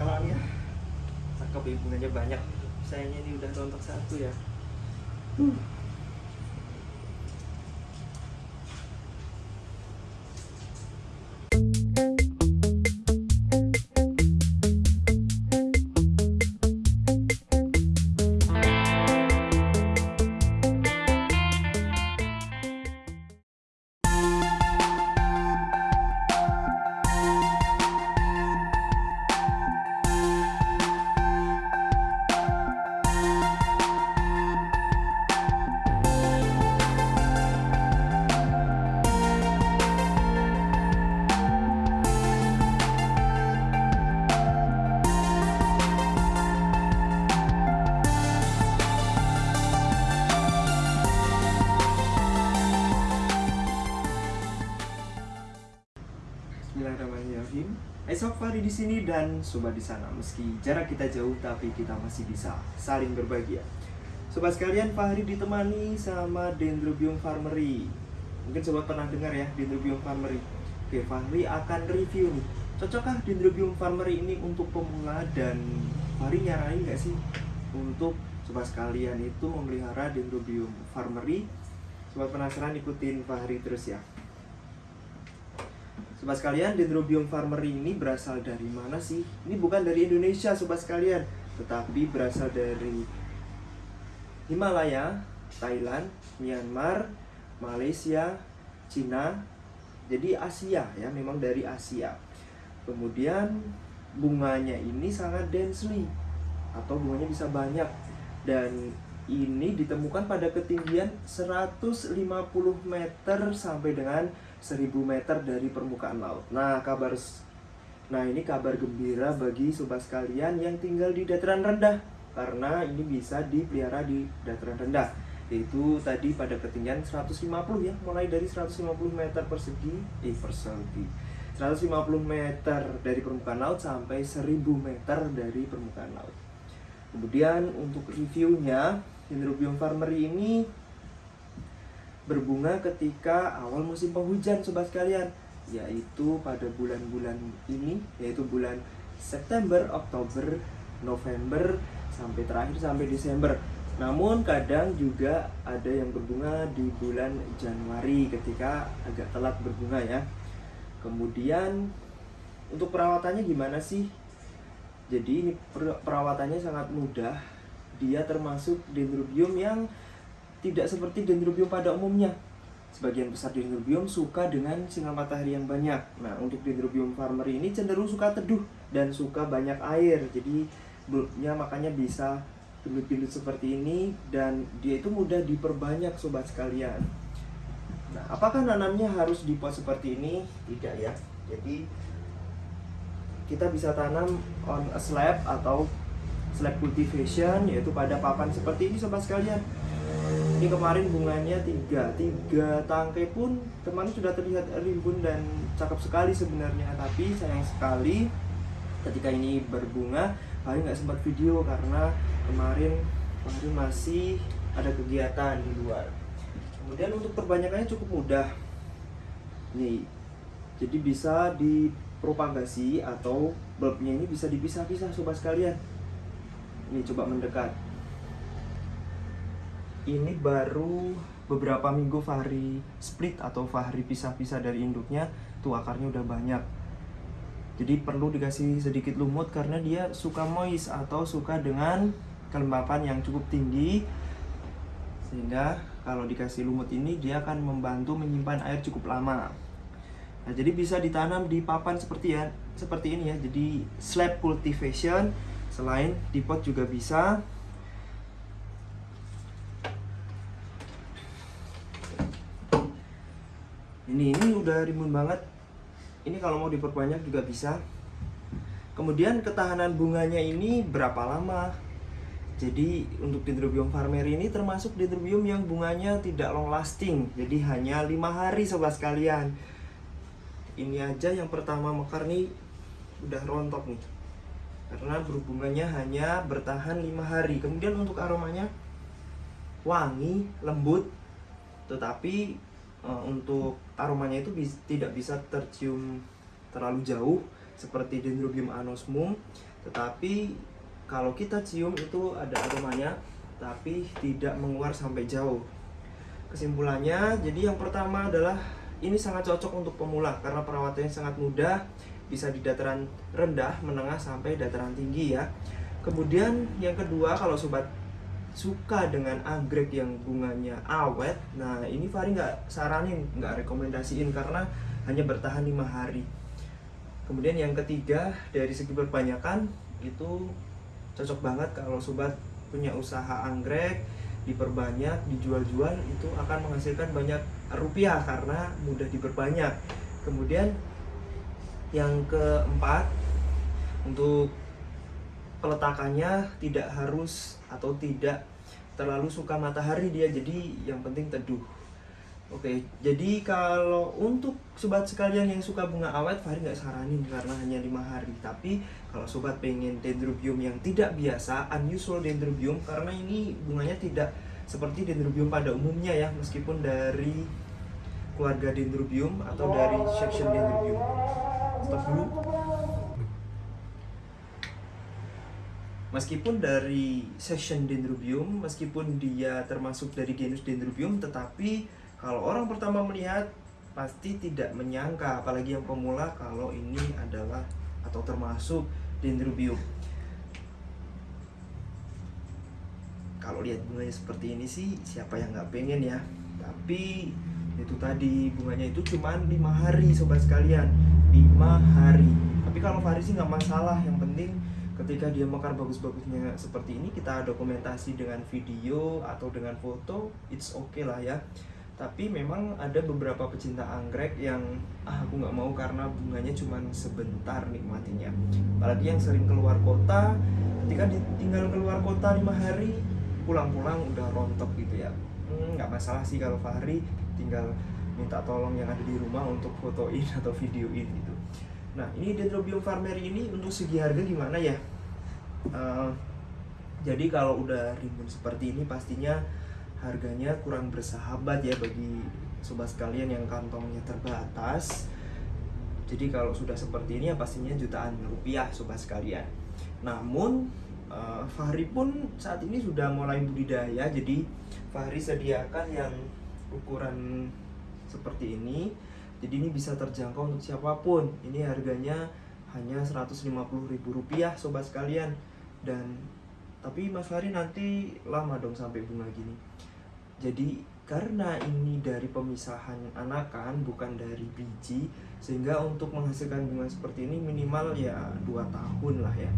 kalau ya cakep ya bunganya banyak. Sayangnya ini udah rontok satu ya Bismillahirrahmanirrahim. Esok Fahri di sini dan sobat di sana. Meski jarak kita jauh, tapi kita masih bisa saling berbagi. ya. Sobat sekalian, Fahri ditemani sama Dendrobium farmeri. Mungkin sobat pernah dengar ya Dendrobium farmeri. Oke, Fahri akan review nih. Cocokkah Dendrobium farmeri ini untuk pemula dan Fahri nyaranin nggak sih untuk sobat sekalian itu memelihara Dendrobium farmeri? Sobat penasaran ikutin Fahri terus ya. Sobat sekalian, Dendrobium farmeri ini berasal dari mana sih? Ini bukan dari Indonesia, sobat sekalian, tetapi berasal dari Himalaya, Thailand, Myanmar, Malaysia, Cina. Jadi Asia ya, memang dari Asia. Kemudian bunganya ini sangat densely atau bunganya bisa banyak dan ini ditemukan pada ketinggian 150 meter sampai dengan 1000 meter dari permukaan laut. Nah, kabar Nah, ini kabar gembira bagi sobat sekalian yang tinggal di dataran rendah karena ini bisa dipelihara di dataran rendah yaitu tadi pada ketinggian 150 ya, mulai dari 150 meter persegi, eh persegi. 150 meter dari permukaan laut sampai 1000 meter dari permukaan laut. Kemudian untuk reviewnya, Dendrobium farmeri ini berbunga ketika awal musim penghujan sobat sekalian yaitu pada bulan-bulan ini yaitu bulan September, Oktober, November sampai terakhir sampai Desember. Namun kadang juga ada yang berbunga di bulan Januari ketika agak telat berbunga ya. Kemudian untuk perawatannya gimana sih? Jadi ini per- perawatannya sangat mudah. Dia termasuk dendrobium yang tidak seperti dendrobium pada umumnya. Sebagian besar dendrobium suka dengan sinar matahari yang banyak. Nah, untuk dendrobium farmeri ini cenderung suka teduh dan suka banyak air. Jadi bulbnya makanya bisa bilut-bilut seperti ini dan dia itu mudah diperbanyak sobat sekalian. Nah, apakah nanamnya harus di pot seperti ini? Tidak ya. Jadi kita bisa tanam on a slab atau slab cultivation yaitu pada papan seperti ini sobat sekalian. Ini kemarin bunganya tiga. Tiga tangkai pun kemarin sudah terlihat rimbun dan cakep sekali sebenarnya. Tapi sayang sekali ketika ini berbunga paling nggak sempat video karena kemarin kemarin masih ada kegiatan di luar. Kemudian untuk perbanyakannya cukup mudah. Nih jadi bisa dipropagasi atau bulbnya ini bisa dipisah-pisah sobat sekalian ini coba mendekat. Ini baru beberapa minggu Fahri split atau Fahri pisah-pisah dari induknya tuh akarnya udah banyak. Jadi perlu dikasih sedikit lumut karena dia suka moist atau suka dengan kelembapan yang cukup tinggi. Sehingga kalau dikasih lumut ini dia akan membantu menyimpan air cukup lama. Nah jadi bisa ditanam di papan seperti ya seperti ini ya. Jadi slab cultivation selain di pot juga bisa. Ini ini udah rimbun banget. Ini kalau mau diperbanyak juga bisa. Kemudian ketahanan bunganya ini berapa lama? Jadi untuk dendrobium farmeri ini termasuk dendrobium yang bunganya tidak long lasting. Jadi hanya lima hari sobat sekalian. Ini aja yang pertama mekar nih udah rontok nih karena berhubungannya hanya bertahan lima hari. Kemudian untuk aromanya wangi lembut. Tetapi uh, untuk aromanya itu bis, tidak bisa tercium terlalu jauh seperti Dendrobium anosmum. Tetapi kalau kita cium itu ada aromanya tapi tidak menguar sampai jauh. Kesimpulannya jadi yang pertama adalah ini sangat cocok untuk pemula karena perawatannya sangat mudah bisa di dataran rendah menengah sampai dataran tinggi ya. Kemudian yang kedua kalau sobat suka dengan anggrek yang bunganya awet nah ini Fari nggak saranin nggak rekomendasiin karena hanya bertahan lima hari. Kemudian yang ketiga dari segi perbanyakan itu cocok banget kalau sobat punya usaha anggrek diperbanyak dijual-jual itu akan menghasilkan banyak rupiah karena mudah diperbanyak. Kemudian yang keempat untuk peletakannya tidak harus atau tidak terlalu suka matahari dia jadi yang penting teduh Oke, jadi kalau untuk sobat sekalian yang suka bunga awet, Fahri nggak saranin karena hanya lima hari. Tapi kalau sobat pengen dendrobium yang tidak biasa, unusual dendrobium, karena ini bunganya tidak seperti dendrobium pada umumnya ya, meskipun dari keluarga dendrobium atau dari section dendrobium. Stop dulu. Meskipun dari section dendrobium, meskipun dia termasuk dari genus dendrobium, tetapi kalau orang pertama melihat pasti tidak menyangka apalagi yang pemula kalau ini adalah atau termasuk dendrobium. Kalau lihat bunganya seperti ini sih siapa yang nggak pengen ya? Tapi itu tadi bunganya itu cuma lima hari sobat sekalian lima hari. Tapi kalau Faris sih nggak masalah. Yang penting ketika dia mekar bagus-bagusnya seperti ini kita dokumentasi dengan video atau dengan foto it's okay lah ya. Tapi memang ada beberapa pecinta anggrek yang ah aku nggak mau karena bunganya cuma sebentar nikmatinya. Apalagi yang sering keluar kota ketika tinggal keluar kota lima hari pulang-pulang udah rontok gitu ya. Hmm, nggak hmm, masalah sih kalau Fahri tinggal minta tolong yang ada di rumah untuk fotoin atau videoin gitu. Nah ini Dendrobium farmeri ini untuk segi harga gimana ya? Uh, jadi kalau udah rimbun seperti ini pastinya harganya kurang bersahabat ya bagi sobat sekalian yang kantongnya terbatas. Jadi kalau sudah seperti ini ya pastinya jutaan rupiah sobat sekalian. Namun uh, Fahri pun saat ini sudah mulai budidaya jadi Fahri sediakan yang ukuran seperti ini jadi ini bisa terjangkau untuk siapa pun. Ini harganya hanya Rp150.000 sobat sekalian. Dan tapi Mas Fahri nanti lama dong sampai bunga gini. Jadi karena ini dari pemisahan anakan bukan dari biji sehingga untuk menghasilkan bunga seperti ini minimal ya dua tahun lah ya.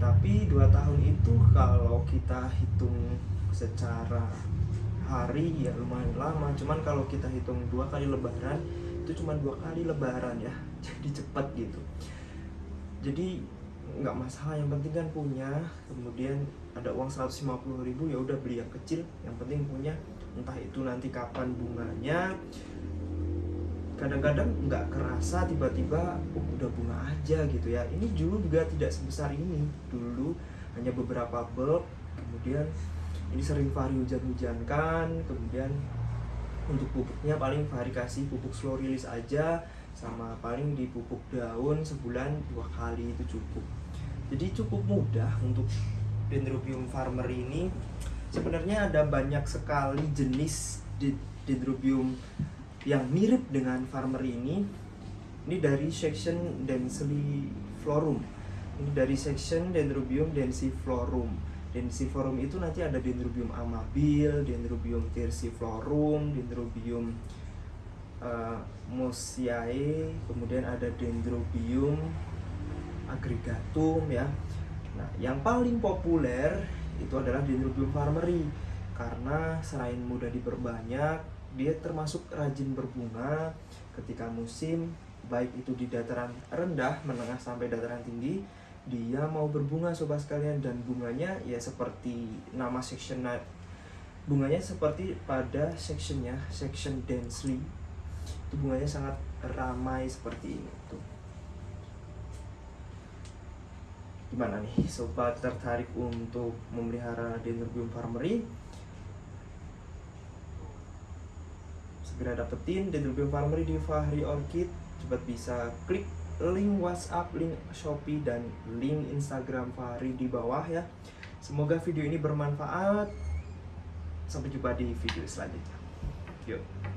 Tapi dua tahun itu kalau kita hitung secara hari ya lumayan lama. Cuman kalau kita hitung dua kali lebaran itu cuma dua kali lebaran ya. Jadi cepat gitu. Jadi nggak masalah. Yang penting kan punya. Kemudian ada uang 150 ribu ya udah beli yang kecil. Yang penting punya. Entah itu nanti kapan bunganya. Kadang-kadang nggak kerasa tiba-tiba oh, udah bunga aja gitu ya. Ini dulu juga tidak sebesar ini. Dulu hanya beberapa bulb kemudian ini sering vari hujan-hujankan kemudian untuk pupuknya paling vari kasih pupuk slow release aja sama paling di pupuk daun sebulan dua kali itu cukup. Jadi cukup mudah untuk Dendrobium farmer ini. Sebenarnya ada banyak sekali jenis Dendrobium yang mirip dengan farmer ini. Ini dari section densiflorum ini dari section Dendrobium densiflorum densiflorum itu nanti ada Dendrobium amabil Dendrobium tersiflorum Dendrobium uh, mosiae kemudian ada Dendrobium agregatum ya. Nah, yang paling populer itu adalah Dendrobium farmeri karena selain mudah diperbanyak, dia termasuk rajin berbunga ketika musim baik itu di dataran rendah, menengah sampai dataran tinggi, dia mau berbunga sobat sekalian dan bunganya ya seperti nama section bunganya seperti pada sectionnya section densely. Itu bunganya sangat ramai seperti ini tuh. Gimana nih sobat tertarik untuk memelihara Dendrobium farmeri? Segera dapetin Dendrobium farmeri di Fahri Orchid. Sobat bisa klik link WhatsApp, link Shopee dan link Instagram Fahri di bawah ya. Semoga video ini bermanfaat. Sampai jumpa di video selanjutnya. Yuk.